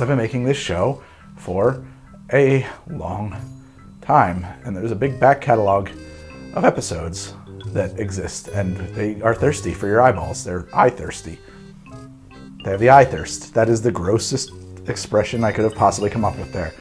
I've been making this show for a long time, and there's a big back catalog of episodes that exist, and they are thirsty for your eyeballs. They're eye thirsty. They have the eye thirst. That is the grossest expression I could have possibly come up with there.